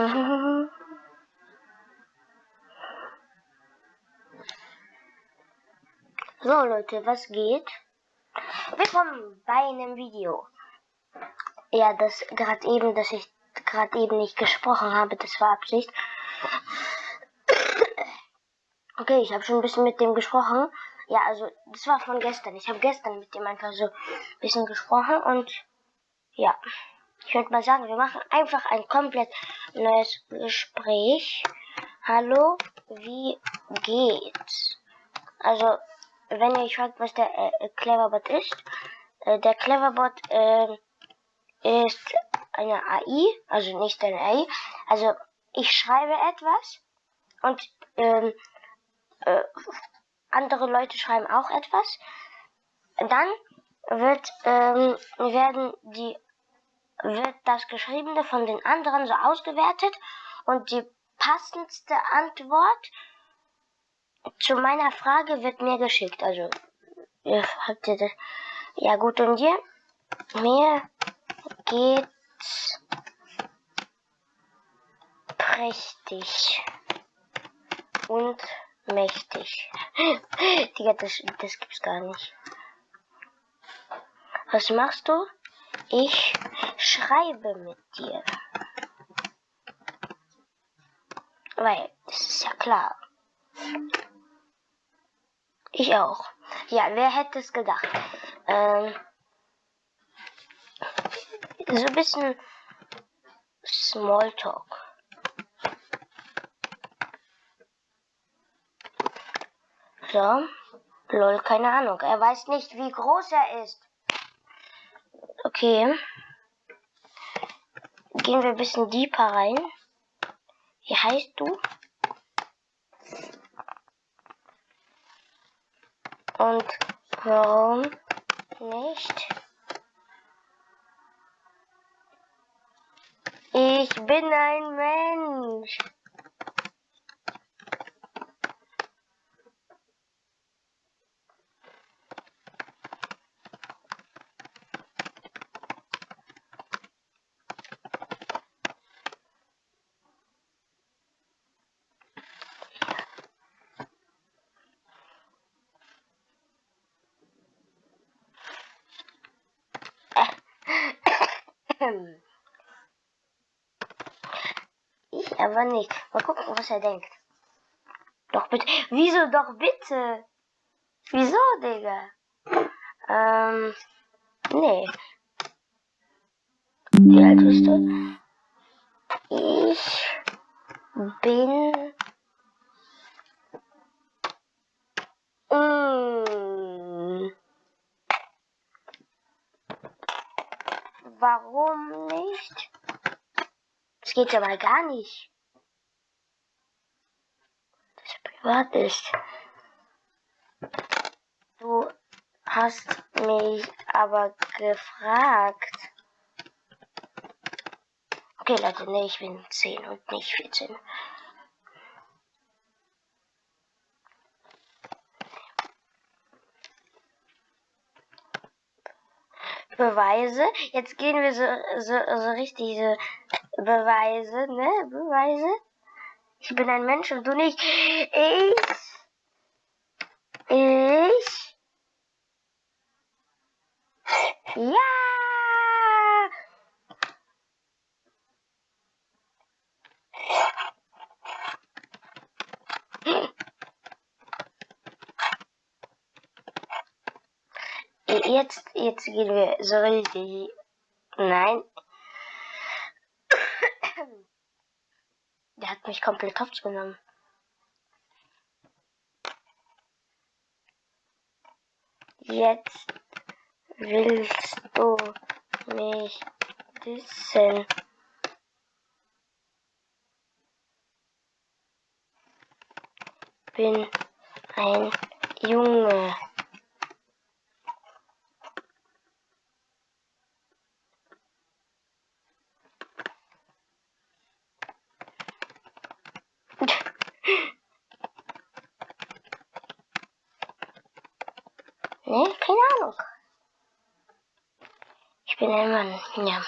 Ah. So Leute, was geht? Willkommen bei einem Video. Ja, das gerade eben, dass ich gerade eben nicht gesprochen habe, das war Absicht. Okay, ich habe schon ein bisschen mit dem gesprochen. Ja, also das war von gestern. Ich habe gestern mit dem einfach so ein bisschen gesprochen und ja, ich würde mal sagen, wir machen einfach ein komplett neues Gespräch. Hallo, wie geht's? Also wenn ihr euch fragt, was der äh, Cleverbot ist, äh, der Cleverbot äh, ist eine AI, also nicht eine AI. Also ich schreibe etwas und ähm, äh, andere Leute schreiben auch etwas. Dann wird ähm, werden die wird das Geschriebene von den anderen so ausgewertet und die passendste Antwort zu meiner Frage wird mir geschickt. Also, ihr habt ihr das. Ja, gut, und dir? Mir geht's prächtig und mächtig. Digga, das, das gibt's gar nicht. Was machst du? Ich schreibe mit dir. Weil, das ist ja klar. Ich auch. Ja, wer hätte es gedacht? Ähm, so ein bisschen Smalltalk. So. Lol, keine Ahnung. Er weiß nicht, wie groß er ist. Okay. Gehen wir ein bisschen deeper rein. Wie heißt du? Und warum nicht? Ich bin ein Mensch. Ich aber nicht. Mal gucken, was er denkt. Doch bitte. Wieso doch bitte? Wieso, Digga? Ähm, nee. Wie alt bist du? Ich bin mm, Warum nicht? Das geht aber gar nicht. Das privat ist. Du hast mich aber gefragt. Okay, Leute, nee, ich bin 10 und nicht 14. Beweise. Jetzt gehen wir so, so, so richtig so Beweise, ne? Beweise. Ich bin ein Mensch und du nicht. Ich. Ich. Jetzt, jetzt gehen wir so richtig. Nein. Der hat mich komplett hops genommen. Jetzt willst du mich wissen. Bin ein Junge. Nee, keine Ahnung. Ich bin ein Mann, ja.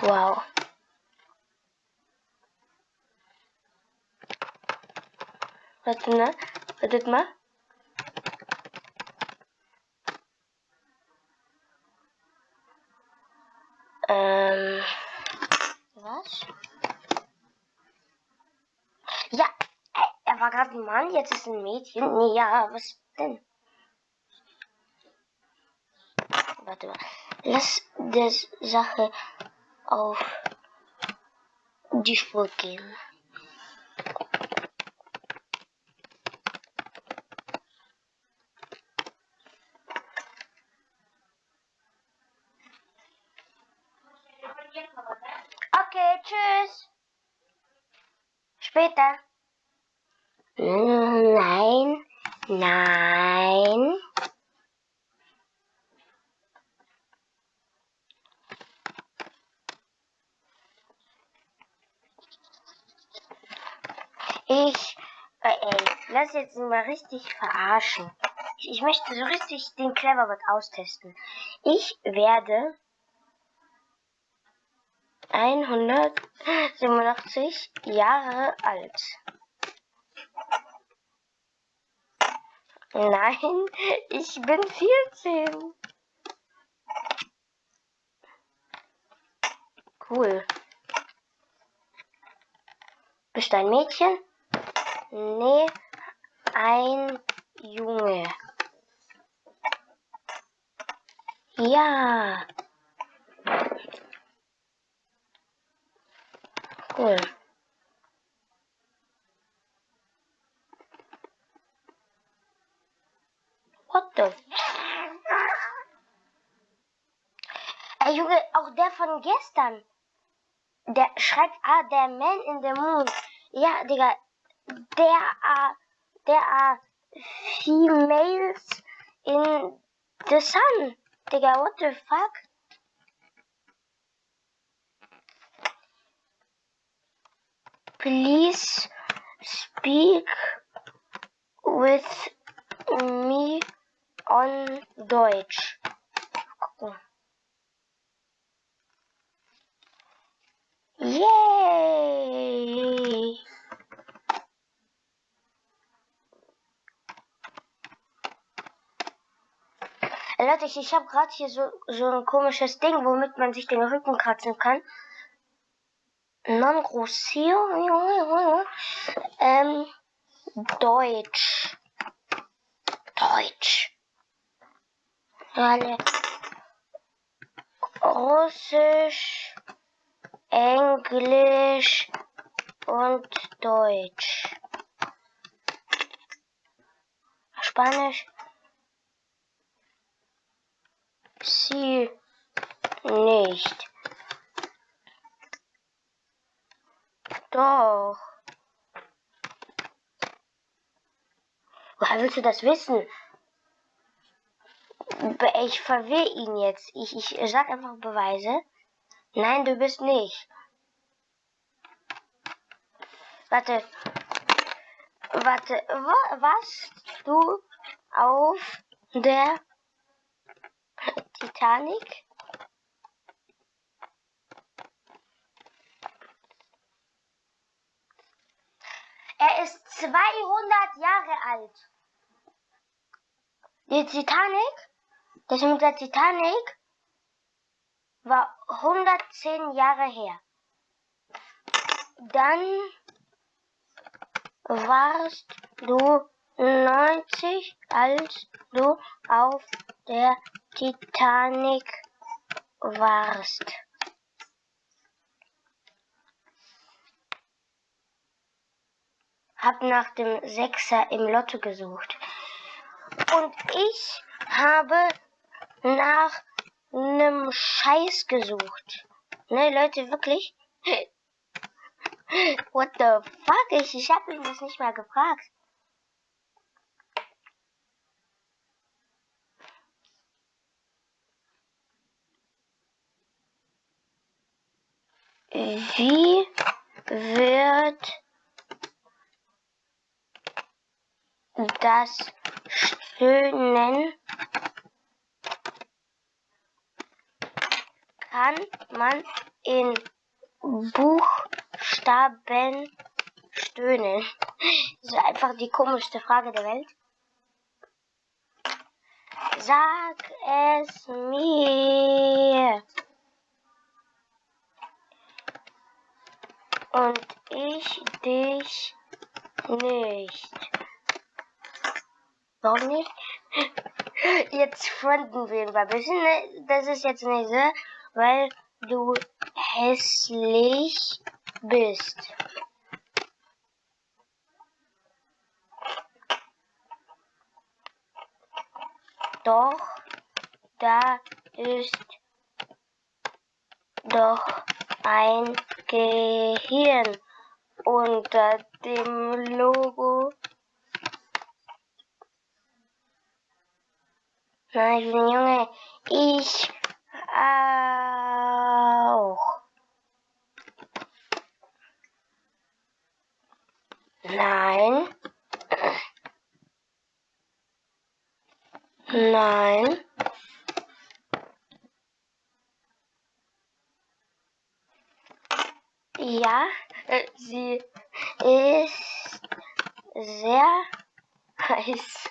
Wow. Warte mal, wartet mal. Ähm, was? Ja, er war gerade ein Mann, jetzt ist ein Mädchen. Nee, ja, was denn? Warte mal. Lass der Sache auf die Spur gehen. Okay, tschüss. Später. Nein, nein. Ich, äh, ey, lass jetzt mal richtig verarschen. Ich, ich möchte so richtig den Cleverbot austesten. Ich werde 187 Jahre alt. Nein, ich bin 14. Cool. Bist du ein Mädchen? Nee, ein Junge. Ja. Cool. What the? Ey, Junge, auch der von gestern. Der schreibt, ah, der Man in the Moon. Ja, Digga, there are, there are females in the sun. Digga, what the fuck? Please speak with me on Deutsch. Leute, ich, ich habe gerade hier so, so ein komisches Ding, womit man sich den Rücken kratzen kann. Non grossio. Ähm, Deutsch. Deutsch. Alle. Russisch, Englisch und Deutsch. Spanisch. Sie nicht. Doch. Woher willst du das wissen? Ich verwirre ihn jetzt. Ich, ich sag einfach Beweise. Nein, du bist nicht. Warte. Warte. Wa was? Du auf der Titanic? Er ist 200 Jahre alt. Die Titanic, das mit der Titanic war 110 Jahre her. Dann warst du 90, als du auf der Titanic warst. Hab nach dem Sechser im Lotto gesucht. Und ich habe nach einem Scheiß gesucht. Ne, Leute, wirklich? What the fuck? Ich, ich habe ihn das nicht mal gefragt. Wie wird das Stöhnen kann man in Buchstaben stöhnen? Das ist einfach die komischste Frage der Welt. Sag es mir. Und ich dich nicht. Warum nicht? Jetzt fronten wir ein bisschen. Ne? Das ist jetzt nicht so, weil du hässlich bist. Doch da ist doch ein Gehirn unter dem Logo. Nein, Junge, ich auch. Nein. Nein. Ja, äh, sie ist sehr heiß.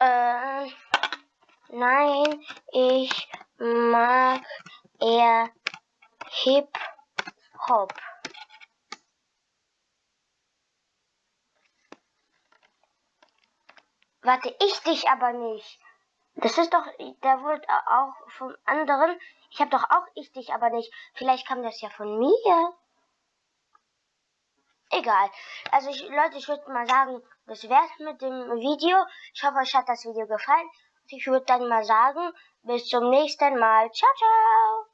Äh, nein, ich mag eher Hip-Hop. Warte, ich dich aber nicht. Das ist doch, der wird auch vom anderen. Ich habe doch auch ich dich aber nicht. Vielleicht kam das ja von mir. Egal. Also ich, Leute, ich würde mal sagen, das wär's mit dem Video. Ich hoffe, euch hat das Video gefallen. Ich würde dann mal sagen, bis zum nächsten Mal. Ciao, ciao.